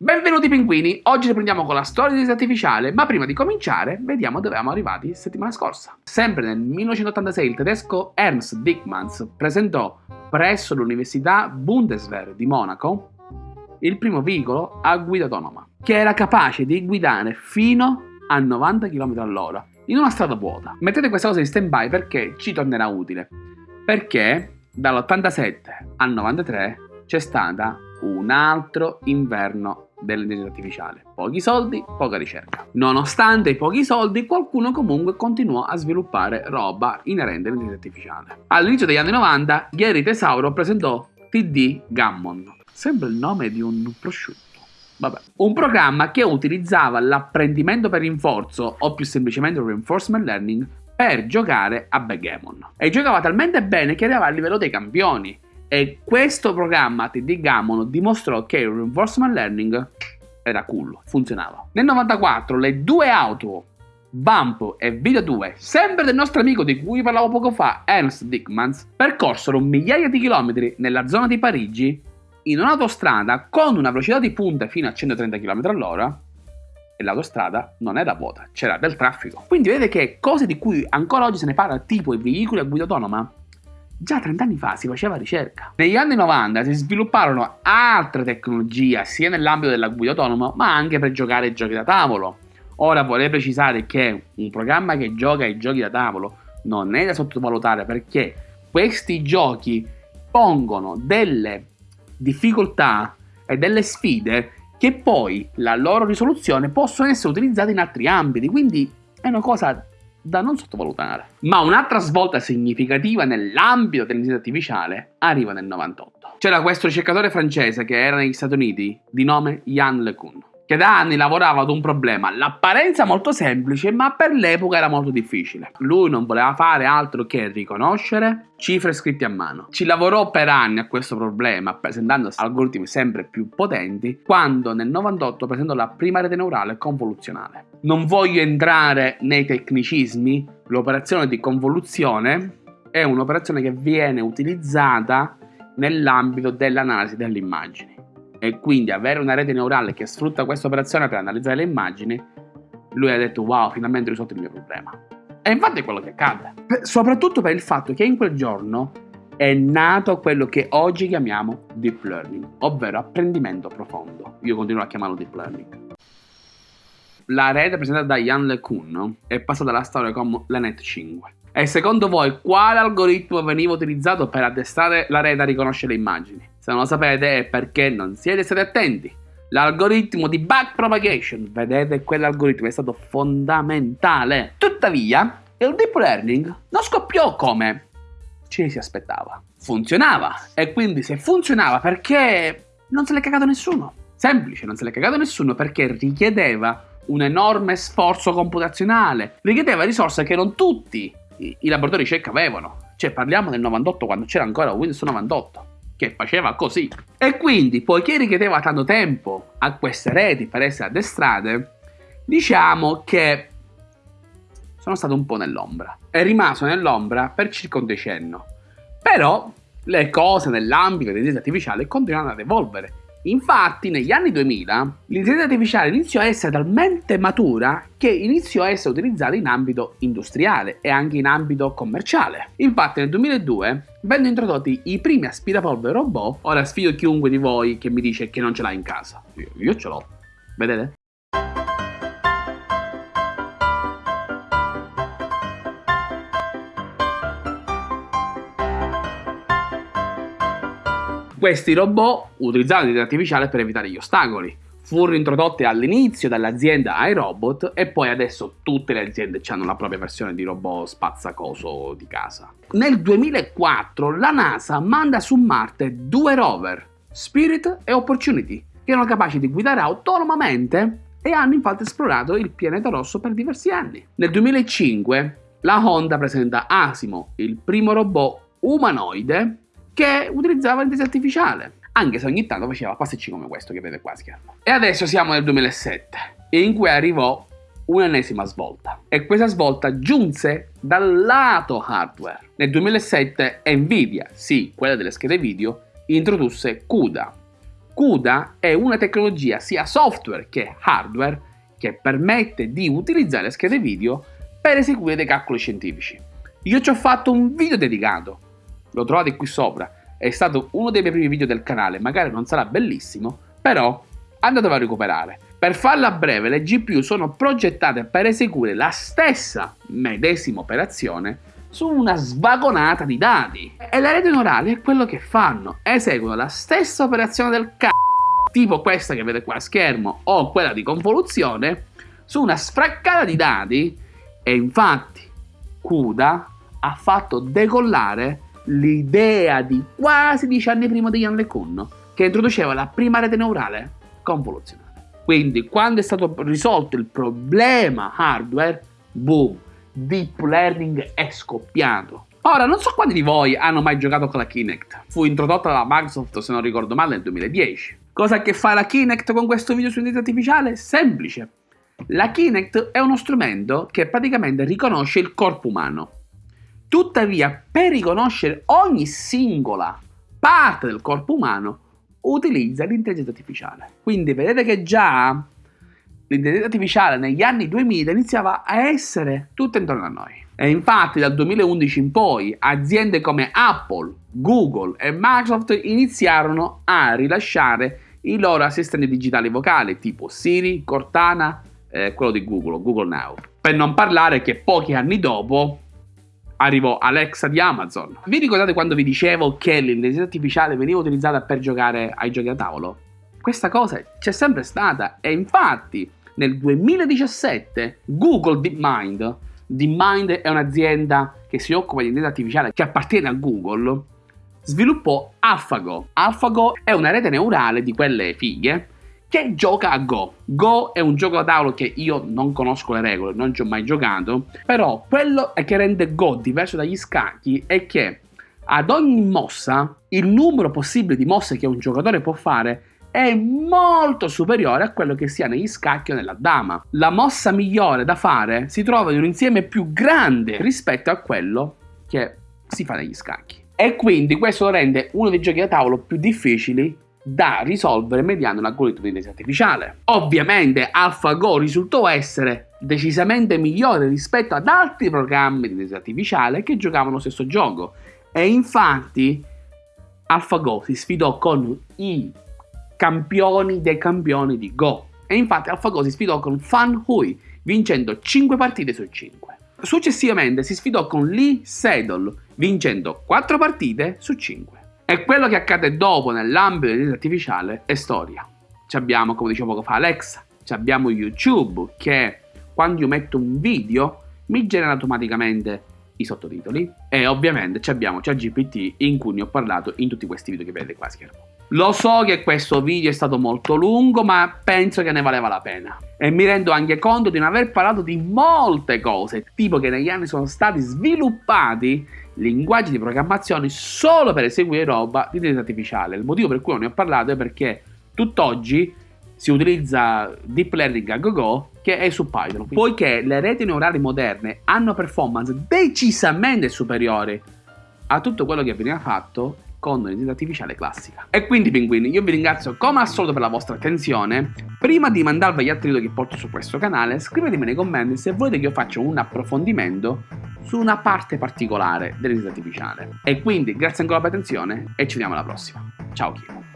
Benvenuti pinguini, oggi riprendiamo con la storia di artificiale, ma prima di cominciare vediamo dove eravamo arrivati settimana scorsa. Sempre nel 1986 il tedesco Ernst Dickmanns presentò presso l'Università Bundeswehr di Monaco il primo veicolo a guida autonoma, che era capace di guidare fino a 90 km all'ora in una strada vuota. Mettete questa cosa in stand by perché ci tornerà utile, perché dall'87 al 93 c'è stata un altro inverno dell'intelligenza artificiale. Pochi soldi, poca ricerca. Nonostante i pochi soldi, qualcuno comunque continuò a sviluppare roba inerente all'intelligenza artificiale. All'inizio degli anni 90, Gary Tesauro presentò TD Gammon. Sembra il nome di un prosciutto. Vabbè. Un programma che utilizzava l'apprendimento per rinforzo o più semplicemente il reinforcement learning per giocare a backgammon. E giocava talmente bene che arrivava a livello dei campioni e questo programma TD Gammon dimostrò che il reinforcement learning era cool, funzionava. Nel 94 le due auto Bump e Video 2, sempre del nostro amico di cui parlavo poco fa, Ernst Dickmans, percorsero migliaia di chilometri nella zona di Parigi in un'autostrada con una velocità di punta fino a 130 km all'ora e l'autostrada non era vuota, c'era del traffico. Quindi vedete che cose di cui ancora oggi se ne parla, tipo i veicoli a guida autonoma, Già 30 anni fa si faceva ricerca. Negli anni 90 si svilupparono altre tecnologie sia nell'ambito della guida autonoma ma anche per giocare ai giochi da tavolo. Ora vorrei precisare che un programma che gioca ai giochi da tavolo non è da sottovalutare perché questi giochi pongono delle difficoltà e delle sfide che poi la loro risoluzione possono essere utilizzate in altri ambiti, quindi è una cosa da non sottovalutare. Ma un'altra svolta significativa nell'ambito dell'intelligenza artificiale arriva nel 98. C'era questo ricercatore francese che era negli Stati Uniti di nome Yann LeCun che da anni lavorava ad un problema, l'apparenza molto semplice, ma per l'epoca era molto difficile. Lui non voleva fare altro che riconoscere cifre scritte a mano. Ci lavorò per anni a questo problema, presentando algoritmi sempre più potenti, quando nel 98 presentò la prima rete neurale convoluzionale. Non voglio entrare nei tecnicismi, l'operazione di convoluzione è un'operazione che viene utilizzata nell'ambito dell'analisi delle immagini e quindi avere una rete neurale che sfrutta questa operazione per analizzare le immagini, lui ha detto wow, finalmente ho risolto il mio problema. E infatti è quello che accade. soprattutto per il fatto che in quel giorno è nato quello che oggi chiamiamo deep learning, ovvero apprendimento profondo. Io continuo a chiamarlo deep learning. La rete presentata da Jan LeCun è passata alla storia come la Net 5. E secondo voi quale algoritmo veniva utilizzato per addestrare la rete a riconoscere le immagini? Se non lo sapete è perché non siete stati attenti. L'algoritmo di backpropagation, vedete quell'algoritmo è stato fondamentale. Tuttavia, il deep learning non scoppiò come ci si aspettava. Funzionava e quindi se funzionava perché non se l'è cagato nessuno. Semplice, non se l'è cagato nessuno perché richiedeva un enorme sforzo computazionale, richiedeva risorse che non tutti i, laboratori ricerca avevano. Cioè parliamo del 98 quando c'era ancora Windows 98 che faceva così. E quindi, poiché richiedeva tanto tempo a queste reti per essere addestrate, diciamo che sono stato un po' nell'ombra. È rimasto nell'ombra per circa un decennio. Però le cose nell'ambito dell'intelligenza artificiale continuano ad evolvere Infatti, negli anni 2000, l'intelligenza artificiale iniziò a essere talmente matura che iniziò a essere utilizzata in ambito industriale e anche in ambito commerciale. Infatti, nel 2002 vennero introdotti i primi aspirapolvere robot. Ora sfido chiunque di voi che mi dice che non ce l'ha in casa. Io, io ce l'ho. Vedete? Questi robot utilizzavano l'intelligenza artificiale per evitare gli ostacoli. Furono introdotti all'inizio dall'azienda iRobot e poi adesso tutte le aziende hanno la propria versione di robot spazzacoso di casa. Nel 2004 la NASA manda su Marte due rover, Spirit e Opportunity, che erano capaci di guidare autonomamente e hanno infatti esplorato il pianeta rosso per diversi anni. Nel 2005 la Honda presenta Asimo, il primo robot umanoide che utilizzava l'intelligenza artificiale, anche se ogni tanto faceva passaggi come questo che vedete a schermo. E adesso siamo nel 2007, in cui arrivò un'ennesima svolta. E questa svolta giunse dal lato hardware. Nel 2007 Nvidia, sì, quella delle schede video, introdusse CUDA. CUDA è una tecnologia sia software che hardware che permette di utilizzare schede video per eseguire dei calcoli scientifici. Io ci ho fatto un video dedicato, lo trovate qui sopra, è stato uno dei miei primi video del canale, magari non sarà bellissimo, però andatelo a recuperare. Per farla breve, le GPU sono progettate per eseguire la stessa medesima operazione su una svagonata di dati. E le reti neurali è quello che fanno, eseguono la stessa operazione del c***o, tipo questa che vedete qua a schermo o quella di convoluzione, su una sfraccata di dati e infatti CUDA ha fatto decollare l'idea di quasi dieci anni prima di Jan LeCun che introduceva la prima rete neurale convoluzionale. Quindi quando è stato risolto il problema hardware, boom, deep learning è scoppiato. Ora, non so quanti di voi hanno mai giocato con la Kinect. Fu introdotta da Microsoft, se non ricordo male, nel 2010. Cosa che fare la Kinect con questo video su intelligenza artificiale? Semplice. La Kinect è uno strumento che praticamente riconosce il corpo umano. Tuttavia, per riconoscere ogni singola parte del corpo umano, utilizza l'intelligenza artificiale. Quindi vedete che già l'intelligenza artificiale negli anni 2000 iniziava a essere tutta intorno a noi. E infatti dal 2011 in poi aziende come Apple, Google e Microsoft iniziarono a rilasciare i loro assistenti digitali vocali tipo Siri, Cortana, eh, quello di Google, Google Now. Per non parlare che pochi anni dopo arrivò Alexa di Amazon. Vi ricordate quando vi dicevo che l'intelligenza artificiale veniva utilizzata per giocare ai giochi da tavolo? Questa cosa c'è sempre stata e infatti nel 2017 Google DeepMind, DeepMind è un'azienda che si occupa di intelligenza artificiale che appartiene a Google, sviluppò AlphaGo. AlphaGo è una rete neurale di quelle fighe che gioca a Go. Go è un gioco da tavolo che io non conosco le regole, non ci ho mai giocato, però quello che rende Go diverso dagli scacchi è che ad ogni mossa il numero possibile di mosse che un giocatore può fare è molto superiore a quello che sia negli scacchi o nella dama. La mossa migliore da fare si trova in un insieme più grande rispetto a quello che si fa negli scacchi. E quindi questo lo rende uno dei giochi da tavolo più difficili da risolvere mediante un algoritmo di intelligenza artificiale. Ovviamente AlphaGo risultò essere decisamente migliore rispetto ad altri programmi di intelligenza artificiale che giocavano lo stesso gioco e infatti AlphaGo si sfidò con i campioni dei campioni di Go. E infatti AlphaGo si sfidò con Fan Hui, vincendo 5 partite su 5. Successivamente si sfidò con Lee Sedol, vincendo 4 partite su 5. E quello che accade dopo nell'ambito dell'intelligenza artificiale è storia. Ci abbiamo, come dicevo poco fa, Alexa, ci abbiamo YouTube che quando io metto un video mi genera automaticamente i sottotitoli e ovviamente ci abbiamo ChatGPT in cui ne ho parlato in tutti questi video che vedete qua a schermo. Lo so che questo video è stato molto lungo, ma penso che ne valeva la pena. E mi rendo anche conto di non aver parlato di molte cose, tipo che negli anni sono stati sviluppati linguaggi di programmazione solo per eseguire roba di intelligenza artificiale. Il motivo per cui non ne ho parlato è perché tutt'oggi si utilizza deep learning a go-go che è su Python, poiché le reti neurali moderne hanno performance decisamente superiori a tutto quello che veniva fatto con l'intelligenza artificiale classica. E quindi pinguini, io vi ringrazio come al solito per la vostra attenzione. Prima di mandarvi gli altri video che porto su questo canale, scrivetemi nei commenti se volete che io faccia un approfondimento su una parte particolare dell'intelligenza artificiale. E quindi grazie ancora per l'attenzione e ci vediamo alla prossima. Ciao Kiro.